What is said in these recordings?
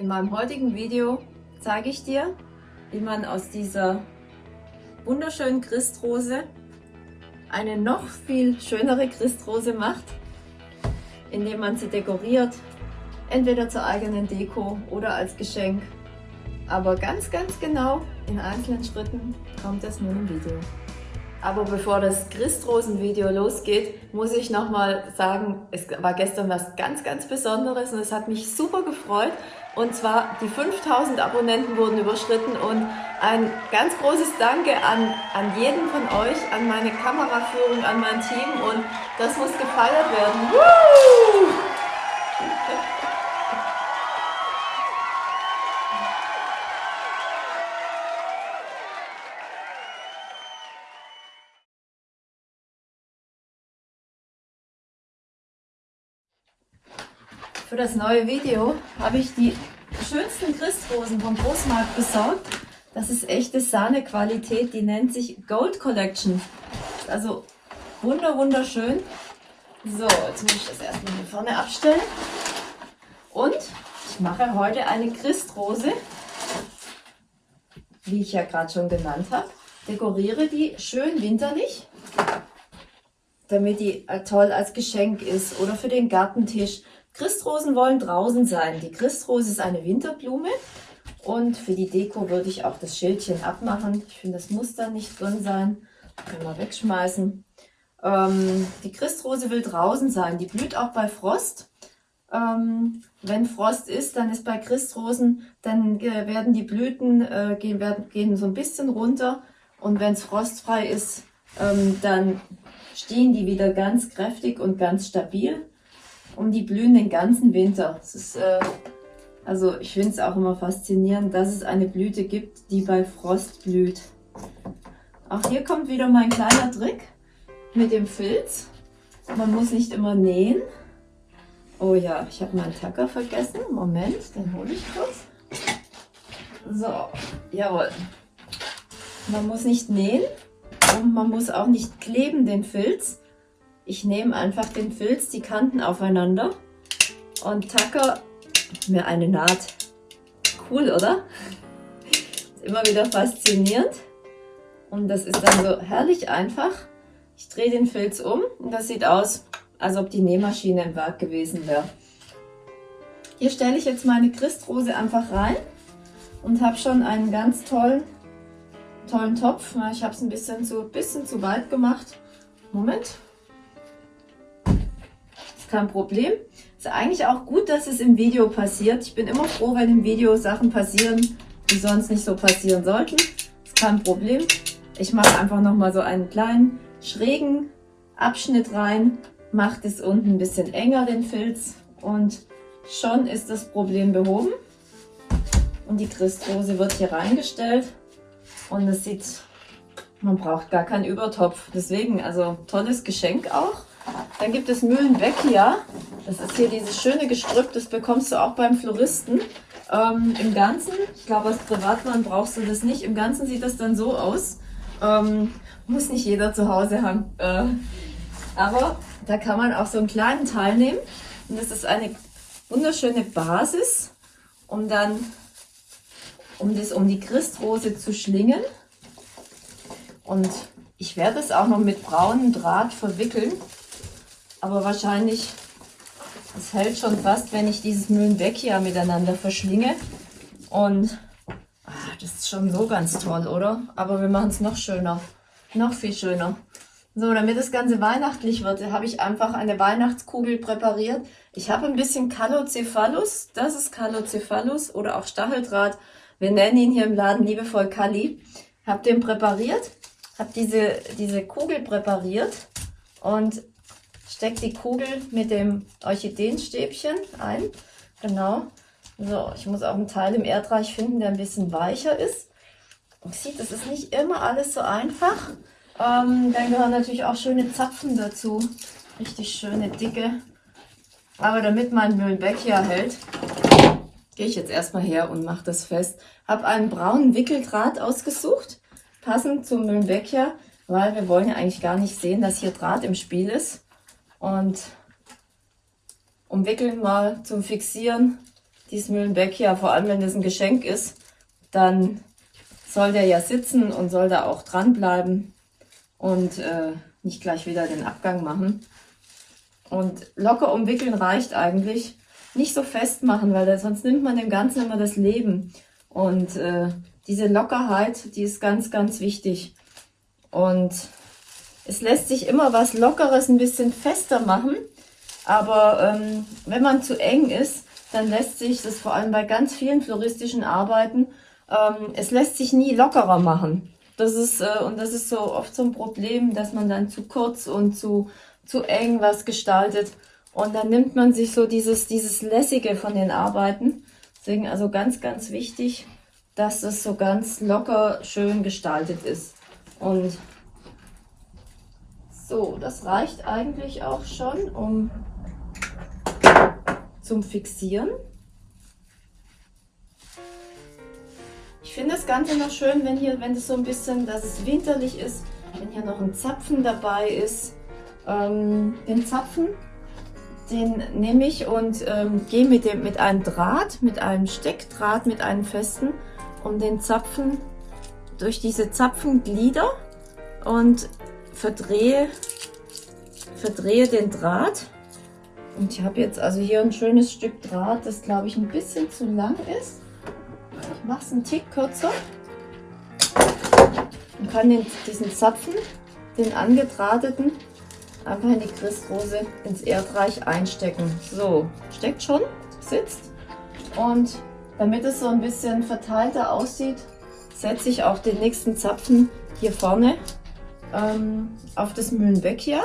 In meinem heutigen Video zeige ich dir, wie man aus dieser wunderschönen Christrose eine noch viel schönere Christrose macht, indem man sie dekoriert, entweder zur eigenen Deko oder als Geschenk. Aber ganz, ganz genau in einzelnen Schritten kommt das nun im Video. Aber bevor das Christrosen-Video losgeht, muss ich nochmal sagen, es war gestern was ganz, ganz Besonderes und es hat mich super gefreut. Und zwar die 5000 Abonnenten wurden überschritten und ein ganz großes Danke an, an jeden von euch, an meine Kameraführung, an mein Team und das muss gefeiert werden. Woo! Für das neue Video habe ich die schönsten Christrosen vom Großmarkt besorgt. Das ist echte Sahne-Qualität, die nennt sich Gold Collection. Also wunder wunderschön. So, jetzt muss ich das erstmal hier vorne abstellen. Und ich mache heute eine Christrose, wie ich ja gerade schon genannt habe. Dekoriere die schön winterlich, damit die toll als Geschenk ist oder für den Gartentisch. Christrosen wollen draußen sein. Die Christrose ist eine Winterblume und für die Deko würde ich auch das Schildchen abmachen. Ich finde, das muss da nicht drin sein. Können wir wegschmeißen. Ähm, die Christrose will draußen sein. Die blüht auch bei Frost. Ähm, wenn Frost ist, dann ist bei Christrosen, dann äh, werden die Blüten äh, gehen, werden, gehen so ein bisschen runter. Und wenn es frostfrei ist, ähm, dann stehen die wieder ganz kräftig und ganz stabil und die blühen den ganzen Winter. Ist, äh, also ich finde es auch immer faszinierend, dass es eine Blüte gibt, die bei Frost blüht. Auch hier kommt wieder mein kleiner Trick mit dem Filz. Man muss nicht immer nähen. Oh ja, ich habe meinen Tacker vergessen. Moment, den hole ich kurz. So, jawohl. Man muss nicht nähen und man muss auch nicht kleben den Filz. Ich nehme einfach den Filz, die Kanten aufeinander und tacke mir eine Naht. Cool, oder? Immer wieder faszinierend. Und das ist dann so herrlich einfach. Ich drehe den Filz um und das sieht aus, als ob die Nähmaschine im Werk gewesen wäre. Hier stelle ich jetzt meine Christrose einfach rein und habe schon einen ganz tollen, tollen Topf. Ich habe es ein bisschen zu, bisschen zu weit gemacht. Moment, kein Problem. Ist eigentlich auch gut, dass es im Video passiert. Ich bin immer froh, wenn im Video Sachen passieren, die sonst nicht so passieren sollten. Ist kein Problem. Ich mache einfach nochmal so einen kleinen schrägen Abschnitt rein, mache das unten ein bisschen enger, den Filz, und schon ist das Problem behoben. Und die Christrose wird hier reingestellt und es sieht, man braucht gar keinen Übertopf. Deswegen, also tolles Geschenk auch. Dann gibt es Mühlenbeckia. Das ist hier dieses schöne Gestrüpp, das bekommst du auch beim Floristen. Ähm, Im Ganzen, ich glaube als Privatmann brauchst du das nicht, im Ganzen sieht das dann so aus. Ähm, muss nicht jeder zu Hause haben. Äh, aber da kann man auch so einen kleinen Teil nehmen. Und das ist eine wunderschöne Basis, um dann, um das um die Christrose zu schlingen. Und ich werde es auch noch mit braunem Draht verwickeln. Aber wahrscheinlich, es hält schon fast, wenn ich dieses Mühlenbeckia miteinander verschlinge. Und ach, das ist schon so ganz toll, oder? Aber wir machen es noch schöner. Noch viel schöner. So, damit das Ganze weihnachtlich wird, habe ich einfach eine Weihnachtskugel präpariert. Ich habe ein bisschen Calocephalus, das ist Calocephalus oder auch Stacheldraht. Wir nennen ihn hier im Laden liebevoll Kali. Habe den präpariert, habe diese, diese Kugel präpariert und stecke die Kugel mit dem Orchideenstäbchen ein. Genau. So, ich muss auch einen Teil im Erdreich finden, der ein bisschen weicher ist. Und sieht, das ist nicht immer alles so einfach. Ähm, dann gehören natürlich auch schöne Zapfen dazu. Richtig schöne, dicke. Aber damit mein Mühlenbeck hier hält, gehe ich jetzt erstmal her und mache das fest. Habe einen braunen Wickeldraht ausgesucht, passend zum Mühlenbecher, weil wir wollen ja eigentlich gar nicht sehen, dass hier Draht im Spiel ist und umwickeln mal zum Fixieren dieses Mühlenbeck ja, vor allem wenn das ein Geschenk ist, dann soll der ja sitzen und soll da auch dranbleiben und äh, nicht gleich wieder den Abgang machen. Und locker umwickeln reicht eigentlich. Nicht so festmachen, weil sonst nimmt man dem Ganzen immer das Leben. Und äh, diese Lockerheit, die ist ganz, ganz wichtig. Und es lässt sich immer was Lockeres ein bisschen fester machen. Aber ähm, wenn man zu eng ist, dann lässt sich das vor allem bei ganz vielen floristischen Arbeiten, ähm, es lässt sich nie lockerer machen. Das ist, äh, und das ist so oft so ein Problem, dass man dann zu kurz und zu, zu eng was gestaltet. Und dann nimmt man sich so dieses, dieses Lässige von den Arbeiten. Deswegen also ganz, ganz wichtig, dass es so ganz locker schön gestaltet ist. Und so, das reicht eigentlich auch schon, um zum Fixieren. Ich finde das Ganze noch schön, wenn hier, wenn es so ein bisschen, dass es winterlich ist, wenn hier noch ein Zapfen dabei ist. Ähm, den Zapfen, den nehme ich und ähm, gehe mit, dem, mit einem Draht, mit einem Steckdraht, mit einem festen, um den Zapfen durch diese Zapfenglieder und verdrehe, verdrehe den Draht und ich habe jetzt also hier ein schönes Stück Draht, das glaube ich ein bisschen zu lang ist. Ich mache es einen Tick kürzer und kann den, diesen Zapfen, den angedrahteten, einfach in die Christrose ins Erdreich einstecken. So, steckt schon, sitzt. Und damit es so ein bisschen verteilter aussieht, setze ich auch den nächsten Zapfen hier vorne ähm, auf das Mühlenbeck hier.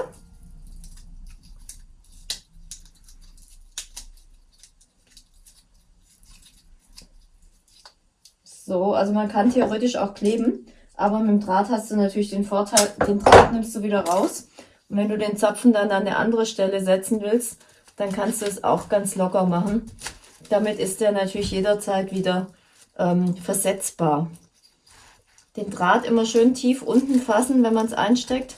So, also man kann theoretisch auch kleben, aber mit dem Draht hast du natürlich den Vorteil, den Draht nimmst du wieder raus. Und wenn du den Zapfen dann an eine andere Stelle setzen willst, dann kannst du es auch ganz locker machen. Damit ist der natürlich jederzeit wieder ähm, versetzbar. Den Draht immer schön tief unten fassen, wenn man es einsteckt.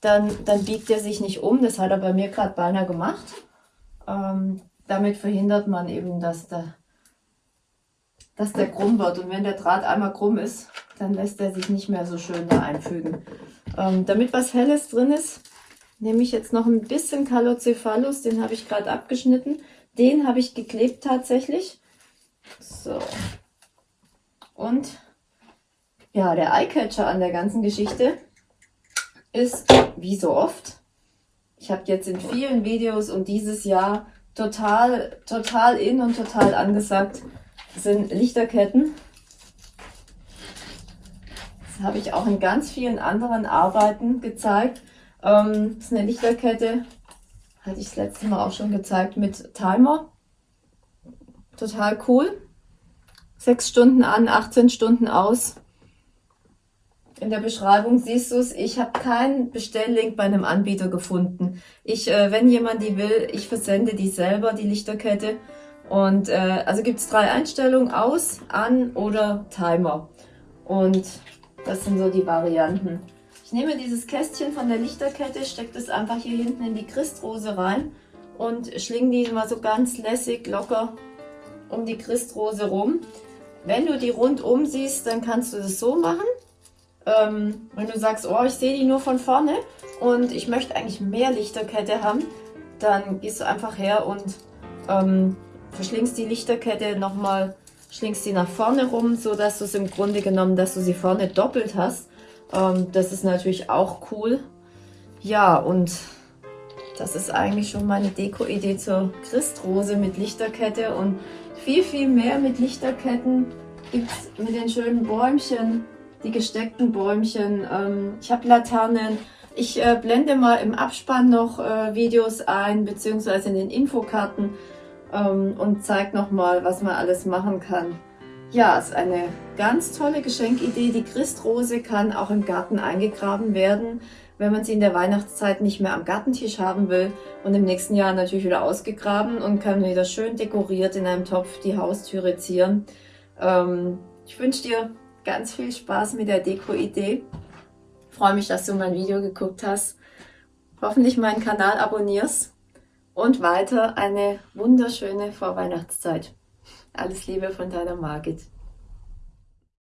Dann, dann biegt er sich nicht um. Das hat er bei mir gerade beinahe gemacht. Ähm, damit verhindert man eben, dass der dass der krumm wird. Und wenn der Draht einmal krumm ist, dann lässt er sich nicht mehr so schön da einfügen. Ähm, damit was Helles drin ist, nehme ich jetzt noch ein bisschen Calocephalus, den habe ich gerade abgeschnitten. Den habe ich geklebt tatsächlich. So. Und ja, der Eyecatcher an der ganzen Geschichte ist, wie so oft, ich habe jetzt in vielen Videos und dieses Jahr total, total in und total angesagt, sind Lichterketten. Das habe ich auch in ganz vielen anderen Arbeiten gezeigt. Ähm, das ist eine Lichterkette, hatte ich das letzte Mal auch schon gezeigt, mit Timer. Total cool. Sechs Stunden an, 18 Stunden aus. In der Beschreibung siehst du es. Ich habe keinen Bestelllink bei einem Anbieter gefunden. Ich, äh, wenn jemand die will, ich versende die selber, die Lichterkette. Und äh, also gibt es drei Einstellungen, aus, an oder Timer. Und das sind so die Varianten. Ich nehme dieses Kästchen von der Lichterkette, stecke das einfach hier hinten in die Christrose rein und schlinge die mal so ganz lässig, locker um die Christrose rum. Wenn du die rundum siehst, dann kannst du das so machen. Ähm, wenn du sagst, oh, ich sehe die nur von vorne und ich möchte eigentlich mehr Lichterkette haben, dann gehst du einfach her und ähm, verschlingst die Lichterkette nochmal, schlingst sie nach vorne rum, so dass du es im Grunde genommen, dass du sie vorne doppelt hast. Ähm, das ist natürlich auch cool. Ja, und das ist eigentlich schon meine Deko-Idee zur Christrose mit Lichterkette und viel, viel mehr mit Lichterketten gibt es mit den schönen Bäumchen, die gesteckten Bäumchen. Ähm, ich habe Laternen. Ich äh, blende mal im Abspann noch äh, Videos ein, beziehungsweise in den Infokarten ähm, und zeigt nochmal, was man alles machen kann. Ja, ist eine ganz tolle Geschenkidee. Die Christrose kann auch im Garten eingegraben werden, wenn man sie in der Weihnachtszeit nicht mehr am Gartentisch haben will und im nächsten Jahr natürlich wieder ausgegraben und kann wieder schön dekoriert in einem Topf die Haustüre zieren. Ähm, ich wünsche dir ganz viel Spaß mit der Deko-Idee. Freue mich, dass du mein Video geguckt hast. Hoffentlich meinen Kanal abonnierst und weiter eine wunderschöne Vorweihnachtszeit. Alles Liebe von deiner Margit.